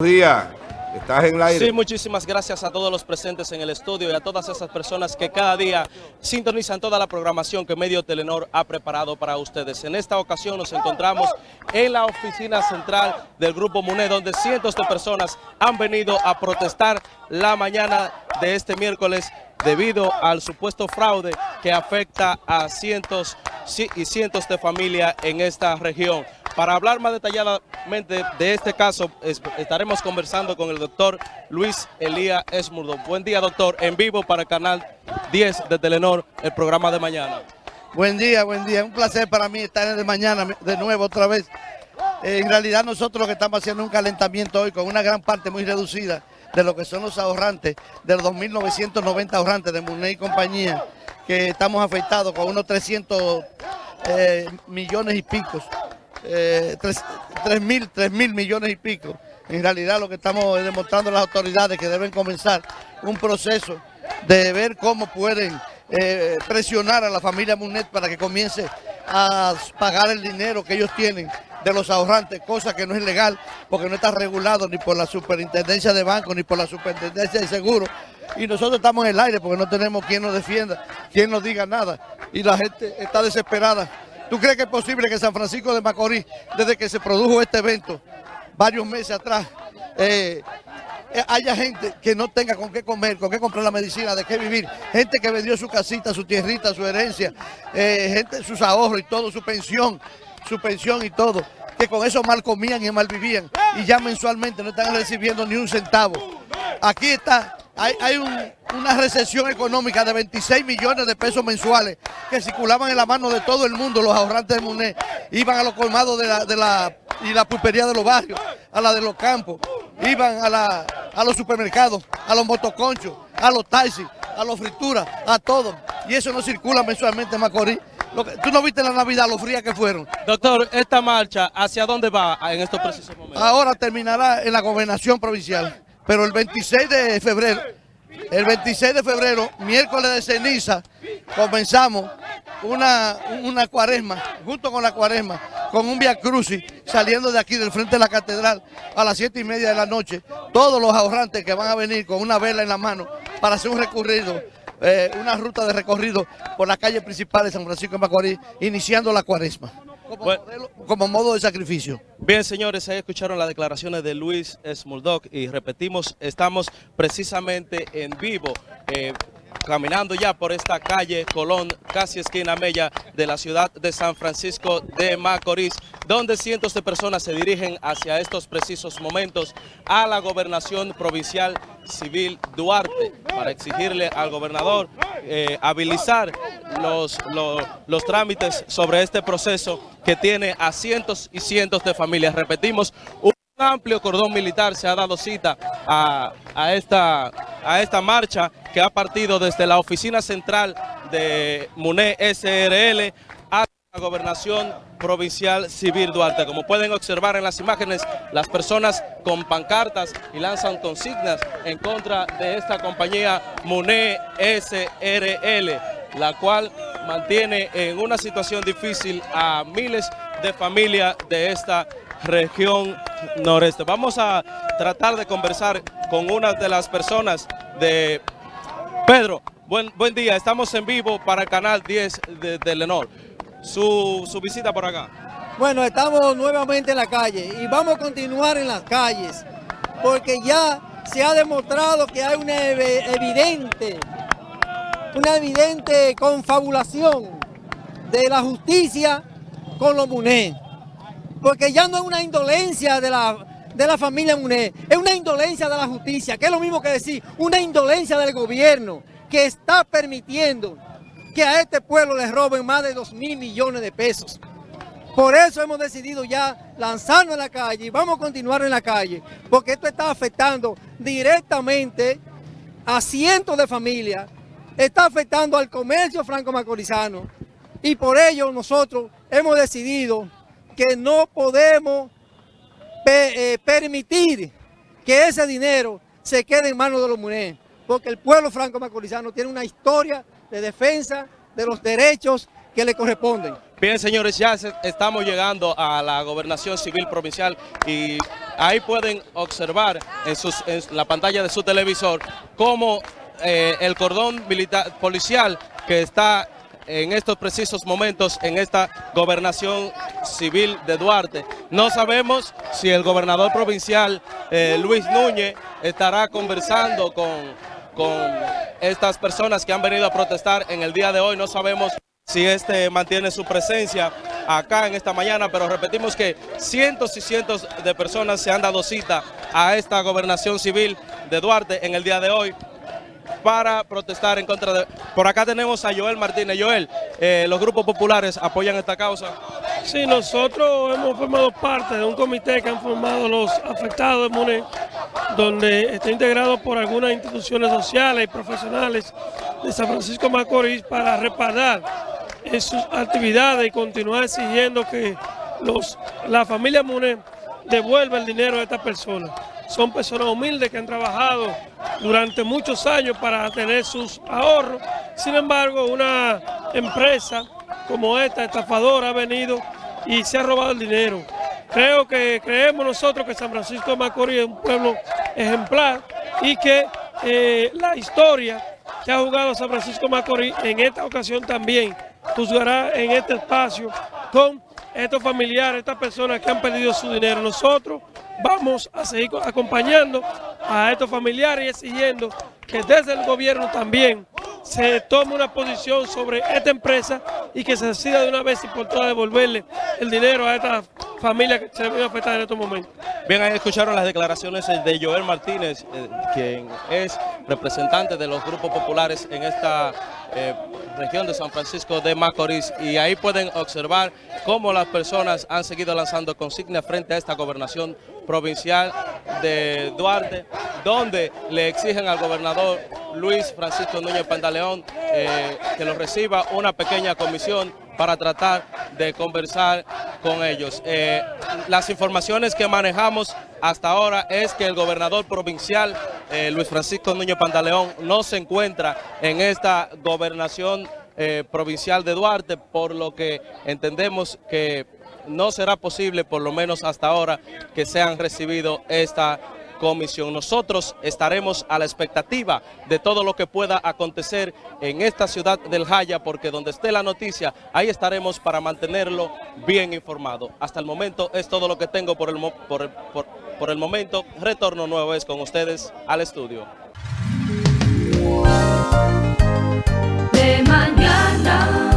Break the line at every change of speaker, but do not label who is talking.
días. Estás en el aire.
Sí, muchísimas gracias a todos los presentes en el estudio y a todas esas personas que cada día sintonizan toda la programación que Medio Telenor ha preparado para ustedes. En esta ocasión nos encontramos en la oficina central del Grupo MUNE, donde cientos de personas han venido a protestar la mañana de este miércoles debido al supuesto fraude que afecta a cientos y cientos de familias en esta región. Para hablar más detalladamente de este caso, estaremos conversando con el doctor Luis Elías Esmurdo. Buen día, doctor, en vivo para el Canal 10 de Telenor, el programa de mañana.
Buen día, buen día. Un placer para mí estar de mañana de nuevo otra vez. en realidad nosotros lo que estamos haciendo es un calentamiento hoy con una gran parte muy reducida de lo que son los ahorrantes, de los 2.990 ahorrantes de Muney y compañía, que estamos afectados con unos 300 eh, millones y picos eh, 3, mil, mil millones y pico. En realidad lo que estamos demostrando las autoridades que deben comenzar un proceso de ver cómo pueden eh, presionar a la familia Munet para que comience a pagar el dinero que ellos tienen de los ahorrantes, cosa que no es legal porque no está regulado ni por la superintendencia de banco ni por la superintendencia de seguro. Y nosotros estamos en el aire porque no tenemos quien nos defienda, quien nos diga nada. Y la gente está desesperada ¿Tú crees que es posible que San Francisco de Macorís, desde que se produjo este evento, varios meses atrás, eh, eh, haya gente que no tenga con qué comer, con qué comprar la medicina, de qué vivir? Gente que vendió su casita, su tierrita, su herencia, eh, gente, sus ahorros y todo, su pensión, su pensión y todo, que con eso mal comían y mal vivían y ya mensualmente no están recibiendo ni un centavo. Aquí está hay, una recesión económica de 26 millones de pesos mensuales que circulaban en la mano de todo el mundo, los ahorrantes de MUNE, iban a los colmados de la, de la, y la pulpería de los barrios, a la de los campos, iban a, la, a los supermercados, a los motoconchos, a los taxis, a los frituras, a todo. Y eso no circula mensualmente en Macorís. ¿Tú no viste la Navidad, lo fría que fueron?
Doctor, esta marcha, ¿hacia dónde va en estos precisos momentos?
Ahora terminará en la gobernación provincial pero el 26 de febrero, el 26 de febrero, miércoles de ceniza, comenzamos una, una cuaresma, junto con la cuaresma, con un via crucis, saliendo de aquí del frente de la catedral a las siete y media de la noche. Todos los ahorrantes que van a venir con una vela en la mano para hacer un recorrido, eh, una ruta de recorrido por la calle principal de San Francisco de Macorís, iniciando la cuaresma como, modo de sacrificio.
Bien, señores, ahí escucharon las declaraciones de Luis Smuldock y repetimos, estamos precisamente en vivo. Eh, caminando ya por esta calle Colón, casi esquina Mella de la ciudad de San Francisco de Macorís, donde cientos de personas se dirigen hacia estos precisos momentos a la gobernación provincial civil Duarte para exigirle al gobernador eh, habilitar los, los, trámites sobre este proceso que tiene a cientos y cientos de familias. Repetimos, un amplio cordón militar se ha dado cita a, a, esta, a esta marcha que ha partido desde la oficina central de MUNE SRL gobernación provincial civil Duarte. Como pueden observar en las imágenes, las personas con pancartas y lanzan consignas en contra de esta compañía MUNE SRL, la cual mantiene en una situación difícil a miles de familias de esta región noreste. Vamos a tratar de conversar con una de las personas de... Pedro, buen, buen día, estamos en vivo para canal 10 de, de Lenor. Su, su visita por acá.
Bueno, estamos nuevamente en la calle y vamos a continuar en las calles porque ya se ha demostrado que hay una evidente, una evidente confabulación de la justicia con los MUNE. Porque ya no es una indolencia de la, de la familia MUNE, es una indolencia de la justicia, que es lo mismo que decir, una indolencia del gobierno que está permitiendo que a este pueblo le roben más de 2 mil millones de pesos. Por eso hemos decidido ya lanzarnos en la calle y vamos a continuar en la calle, porque esto está afectando directamente a cientos de familias, está afectando al comercio franco-macorizano y por ello nosotros hemos decidido que no podemos eh, permitir que ese dinero se quede en manos de los mujeres, porque el pueblo franco-macorizano tiene una historia de defensa de los derechos que le corresponden.
Bien, señores, ya estamos llegando a la gobernación civil provincial y Ahí pueden observar en, en la pantalla de su televisor cómo eh, el cordón militar, policial que está en estos precisos momentos en esta gobernación civil de Duarte. No sabemos si el gobernador provincial eh, Luis Núñez estará conversando con, con estas personas que han venido a protestar en el día de hoy. No sabemos si este mantiene su presencia acá en esta mañana, pero repetimos que cientos y cientos de personas se han dado cita a esta gobernación civil de Duarte en el día de hoy para protestar en contra de... Por acá tenemos a Joel Martínez. Joel, eh, ¿los grupos populares apoyan esta causa?
Sí, nosotros hemos formado parte de un comité que han formado los afectados de MUNE, donde está integrado por algunas instituciones sociales y profesionales de San Francisco Macorís para respaldar en sus actividades y continuar exigiendo que los, la familia MUNE devuelva el dinero a estas personas. Son personas humildes que han trabajado durante muchos años para tener sus ahorros. Sin embargo, una empresa como esta, estafadora, ha venido y se ha robado el dinero. Creo que creemos nosotros que San Francisco de Macorís es un pueblo ejemplar y que eh, la historia que ha jugado San Francisco de Macorís en esta ocasión también juzgará en este espacio con estos familiares, estas personas que han perdido su dinero. Nosotros vamos a seguir acompañando a estos familiares y exigiendo que desde el gobierno también se tome una posición sobre esta empresa y que se decida de una vez y por todas devolverle el dinero a esta familia que se ve afectada en estos momentos.
Bien, ahí escucharon las declaraciones de Joel Martínez, eh, quien es representante de los grupos populares en esta eh, región de San Francisco de Macorís y ahí pueden observar cómo las personas han seguido lanzando consignas frente a esta gobernación provincial de Duarte, donde le exigen al gobernador Luis Francisco Núñez Pantaleón eh, que lo reciba una pequeña comisión para tratar de conversar con ellos. Eh, las informaciones que manejamos hasta ahora es que el gobernador provincial, eh, Luis Francisco Núñez Pantaleón, no se encuentra en esta gobernación eh, provincial de Duarte, por lo que entendemos que no será posible, por lo menos hasta ahora, que sean recibido esta comisión. Nosotros estaremos a la expectativa de todo lo que pueda acontecer en esta ciudad del Jaya, porque donde esté la noticia, ahí estaremos para mantenerlo bien informado. Hasta el momento es todo lo que tengo por el, por, por el momento. Retorno nuevo vez con ustedes al estudio.
De mañana.